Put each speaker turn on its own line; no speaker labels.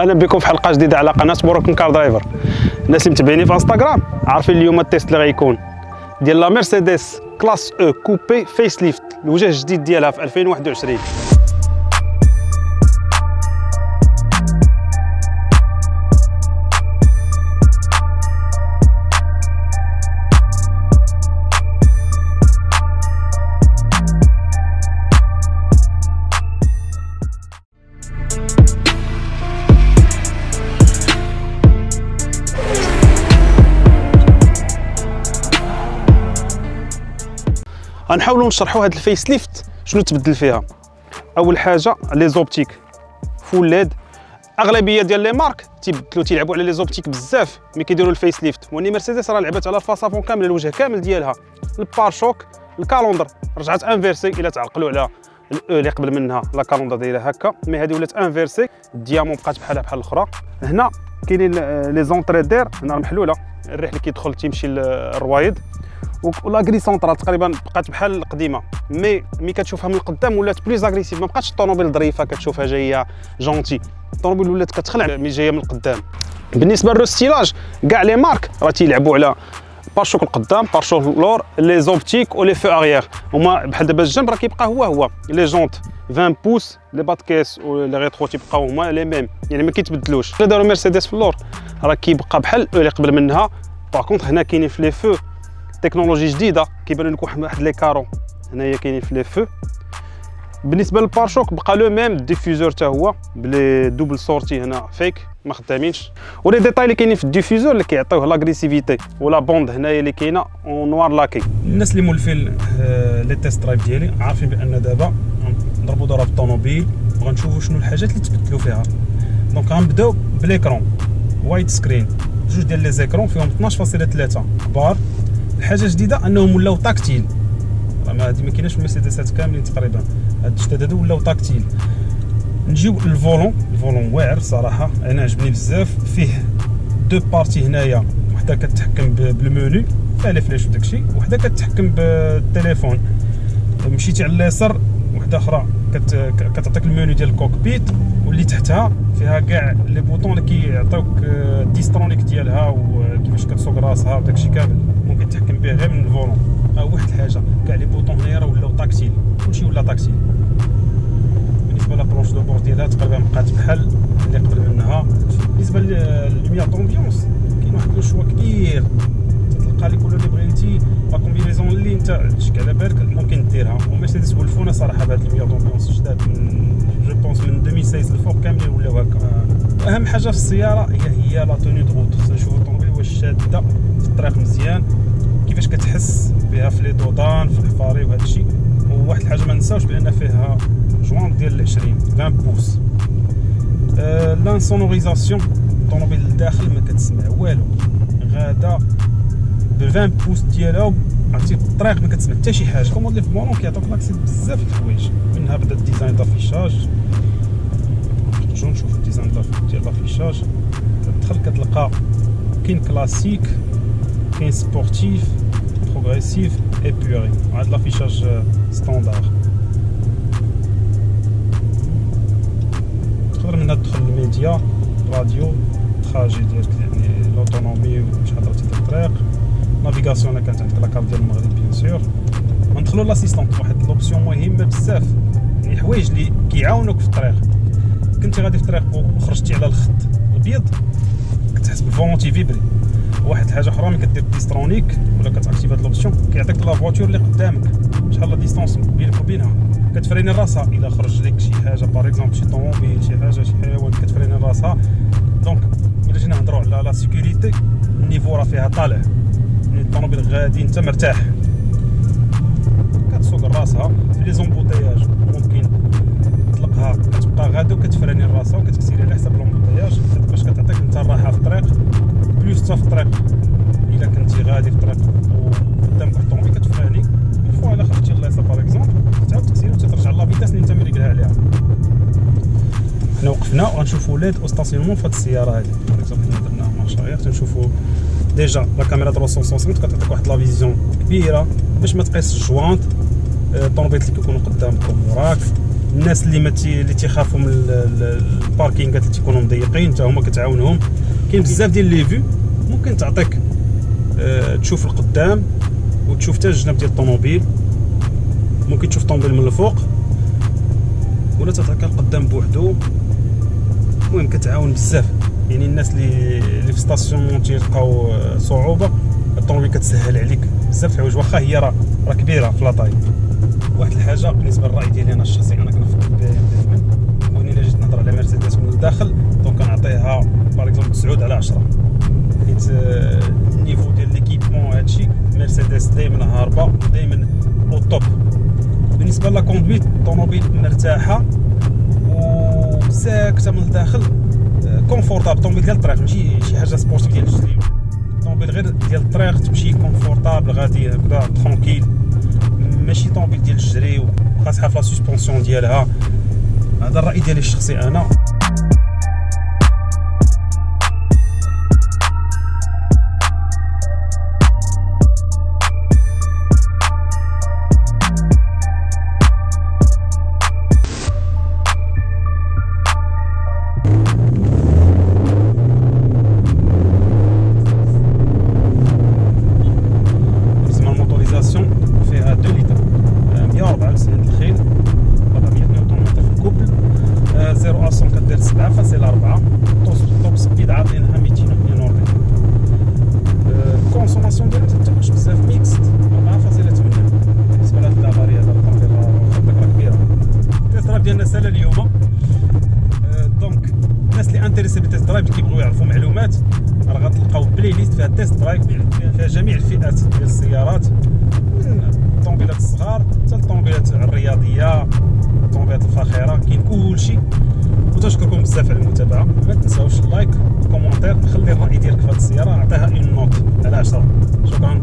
أهلا بكم في حلقة جديدة على قناة Moroccan Car Driver. الناس اللي متابعيني في إنستغرام عارفين اليوم ال test اللي غيكون. ديال la Mercedes Classe E coupé facelift الوجه الجديد ديالها في 2021 غنحاولوا نشرحوا هذا ال facelift شنو تبدل فيها؟ أول حاجة les optiques full LED. أغلبية ديال les marques تيبدلوا تيلعبوا على les optiques بزاف ملي كيديروا ال facelift. وني مرسيدس راه لعبت على ال face avant كامل الوجه كامل ديالها. ال pare-chocs ال calandre رجعت inversée إلى تعقلوا على الاو اللي قبل منها la calandre دايره هكا. mais هذه ولات inversée ال diamant بقات بحالها بحال الأخرى. هنا كاينين les entrées d'air هنا محلوله الريح اللي كيدخل تيمشي للروايد و la grille centrale تقريبا بقات بحال القديمه مي مي كتشوفها من القدام ولات plus agressive ما بقاتش الطوموبيل ظريفة كتشوفها جاية gentille الطوموبيل ولات كتخلع mais جاية من القدام بالنسبة لل restylage كاع les marques راه تيلعبوا على pare-chocs القدام pare-chocs لور les optiques و les feux arrière هما بحال دابا الجنب راه كيبقى هو هو. les jantes 20 pouces les bas de caisse و les rétros تيبقاو هما les mêmes يعني ما كيتبدلوش. الا داروا مرسيدس في اللور راه كيبقى بحال اللي قبل منها. par contre هنا كاينين في les feux technologie جديدة كيبان لكم واحد les carreaux. هنايا كاينين في les feux. بالنسبة لل pare-chocs بقى le même ال diffuseur حتى هو ب les doubles sorties هنا fake ما خدامينش. و les détails اللي كاينين في ال diffuseur اللي كيعطيوه l'agressivité و la bande هنايا اللي كاينة en noir laqué الناس اللي مولفين آه، les test drives ديالي عارفين بأن دابا نضربوا ضرب الطوموبيل وغنشوفوا شنو الحاجات اللي تبدلوا فيها. donc غنبداو ب l'écran widescreen جوج ديال les écrans فيهم 12.3 كبار. الحاجة الجديده أنهم ولاو tactiles. ما هذه ما كايناش المرسيدسات كاملين تقريبا. هاد الجداد هادو ولاو tactiles. نجيو ال volant. ال volant واعر صراحة. أنا عجبني بزاف. فيه deux parties هنايا. وحدة كتحكم بالمونو فيها فلاش وداكشي وحدة كتحكم بالتليفون. مشيتي على اليسار وحدة أخرى. كتعطيك المونو ديال ال cockpit واللي تحتها فيها كاع les boutons اللي كيعطيوك ال Distronic آه، ديالها وكيفاش كتسوق راسها وداكشي كامل. ممكن تحكم به غير من ال volant. ها واحد الحاجة كاع les boutons هنايا راه ولاو tactiles كلشي ولا tactile بالنسبة la planche de bord ديالها تقريبا بقات بحال اللي قبل منها. بالنسبة لل lumière d'ambiance كاين واحد le choix كبير. تلقى les couleurs اللي بغيتي لا انت عندك على بالك ممكن ديرها. ومرسيدس ولفونا صراحة بهاد ال lumière d'ambiance جداد من je pense من 2016 الفوق كاملين ولاو هكا. أهم حاجة في السيارة هي هي la tenue de route خصنا نشوفو الطوموبيل واش شاده في الطريق مزيان. كيفاش كتحس بها في les dos d'âne في الحفاري وهذا الشيء؟ وواحد الحاجة ما نساوش بان فيها جوان ديال 20 20 pouces l'insonorisation الطوموبيل لداخل ما كتسمع والو. غادا ب 20 بوس ديالها عرفتي؟ الطريق ما كتسمع حتى شي حاجة. كوموند لي في المونون كيعطوك لاكسي بزاف د الحوايج منها بدا الديزاين دافيشاج نرجعو نشوفو الديزاين ديال لافيشاج كتدخل كتلقى كاين كلاسيك كاين سبورتيف بروغريسيف ايبوري هاد لافيشاج ستاندار تقدر منها تدخل ال média radio trajet يعني l'autonomie وشحال درتي ديال الطريق. navigation الا كانت عندك la carte ديال المغرب bien sûr ندخلو l'assistance واحد l'option مهمه بزاف يعني حوايج اللي كيعاونوك في الطريق كنتي غادي في الطريق وخرجتي على الخط الابيض كتحس بال volant تيفيبري واحد الحاجة أخرى ملي كدير Distronic ولا كتاكتيف هاد l'option كيعطيك la voiture اللي قدامك شحال la distance بينك وبينها كتفريني راسها الا خرج لك شي حاجة par exemple شي طوموبيل شي حاجة شي حيوان كتفريني راسها donc الا جينا نهضروا على la sécurité ال niveau راه فيها طالع الطوموبيل غادي انت مرتاح. كتسوق راسها في les embouteillages ممكن تطلقها كتبقى غاده وكتفراني راسها وكتسيري على حساب l'embouteillage باش كتعطيك انت الراحه في الطريق plus في الطريق. إلا كنتي غادي في الطريق وقدامك الطوموبيل كتفراني فوا الا خرجتي لليسار par exemple تعاود تسير وترجع la vitesse اللي انت ملي قالها عليها. حنا وقفنا وغنشوفوا l'aide au stationnement في هاد السيارة هادي. par exemple حنا درنا marche arrière تنشوفوا déjà la caméra 360 كتعطيك واحد la vision كبيره باش ما تقيس الجوانت الطوموبيل اللي كيكونوا قدامك وراك. الناس اللي ما اللي تيخافوا من الباركينغات اللي تيكونوا مضيقين حتى هما كتعاونهم. كاين بزاف ديال les vues ممكن تعطيك أه تشوف القدام وتشوف حتى الجناب ديال الطوموبيل. ممكن تشوف الطوموبيل من الفوق. ولا تعطيك القدام بوحدو. المهم كتعاون بزاف. يعني الناس اللي اللي في station تيلقاو آه، صعوبة الطوموبيل كتسهل عليك بزاف الحوايج. واخا هي راه راه كبيرة في la taille واحد الحاجة بالنسبة للراي ديالي أنا الشخصي أنا كنفضل دائما وني إلا جيت نهضر على مرسيدس من الداخل donc كنعطيها par exemple 9 على 10 حيت آه، ال niveau ديال l'équipement هادشي مرسيدس دائما هاربة دائما au top بالنسبة la conduite الطوموبيل مرتاحة وساكته من الداخل confortable الطوموبيل ديال الطريق ماشي شي حاجة sportive ديال الجري الطوموبيل غير ديال الطريق تمشي confortable غادي هكذا tranquille ماشي طوموبيل ديال الجري وخاصها في لا سسبونسيون ديالها هذا الراي ديالي الشخصي أنا drive اللي كيبغيو يعرفوا معلومات. راه غتلقاو playlist فيها test drive فيها جميع الفئات ديال السيارات. من الطوموبيلات الصغار حتى الطوموبيلات الرياضية الطوموبيلات الفاخرة كاين كلشي. وتشكركم بزاف على المتابعة. ما تنساوش ال like وال commentaire خلي الراي ديالك في هذه السيارة اعطيها une note على 10 شكرا.